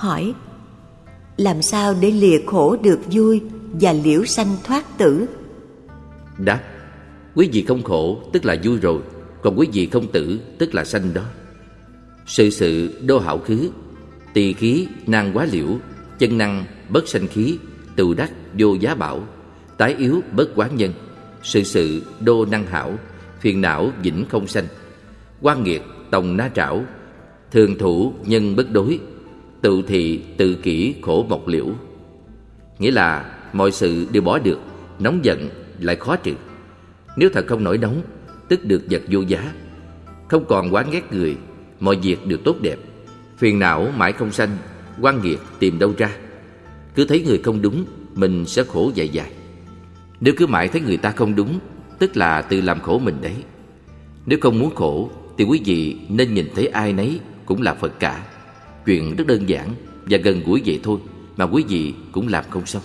hỏi, làm sao để lìa khổ được vui và liễu sanh thoát tử? Đáp, Quý vị không khổ, tức là vui rồi, Còn quý vị không tử, tức là sanh đó. Sự sự đô hảo khứ, Tỳ khí năng quá liễu, Chân năng bất sanh khí tự đắc vô giá bảo, Tái yếu bất quán nhân. Sự sự đô năng hảo, Phiền não vĩnh không sanh. Quan nghiệt tòng na trảo, Thường thủ nhân bất đối Tự thị tự kỷ khổ mộc liễu. Nghĩa là mọi sự đều bỏ được, Nóng giận lại khó trừ. Nếu thật không nổi nóng, Tức được vật vô giá. Không còn quán ghét người, Mọi việc đều tốt đẹp. Phiền não mãi không sanh quan nghiệt tìm đâu ra. Cứ thấy người không đúng, Mình sẽ khổ dài dài. Nếu cứ mãi thấy người ta không đúng, Tức là tự làm khổ mình đấy. Nếu không muốn khổ, Thì quý vị nên nhìn thấy ai nấy Cũng là Phật cả. Chuyện rất đơn giản Và gần gũi vậy thôi, Mà quý vị cũng làm không xong.